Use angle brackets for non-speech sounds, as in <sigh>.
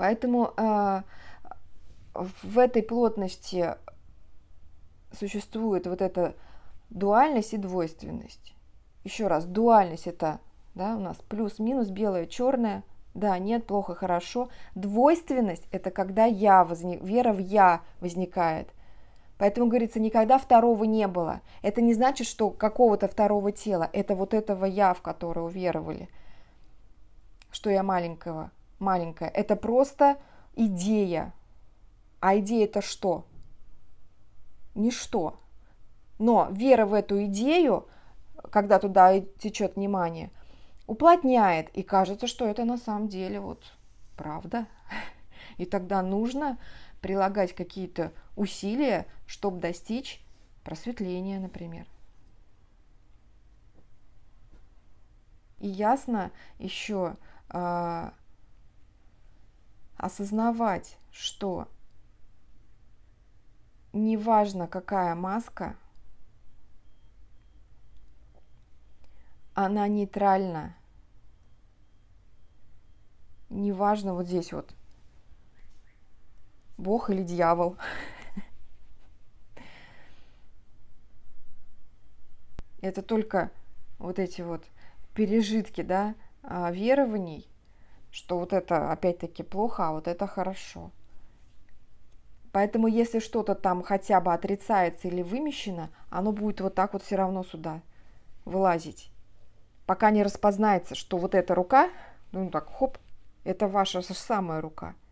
Поэтому э, в этой плотности существует вот эта дуальность и двойственность. Еще раз, дуальность это да, у нас плюс-минус, белое, черное, да, нет, плохо, хорошо. Двойственность – это когда я возник, вера в я возникает. Поэтому говорится, никогда второго не было. Это не значит, что какого-то второго тела. Это вот этого я, в которое уверовали, что я маленького, маленькая. Это просто идея. А идея это что? Ничто. Но вера в эту идею, когда туда течет внимание – уплотняет, и кажется, что это на самом деле вот правда. И тогда нужно прилагать какие-то усилия, чтобы достичь просветления, например. И ясно еще э, осознавать, что неважно какая маска, она нейтральна. Неважно вот здесь вот, Бог или дьявол. <laughs> Это только вот эти вот пережитки, да, а, верований, что вот это опять-таки плохо, а вот это хорошо. Поэтому если что-то там хотя бы отрицается или вымещено, оно будет вот так вот все равно сюда вылазить. Пока не распознается, что вот эта рука, ну так, хоп, это ваша самая рука –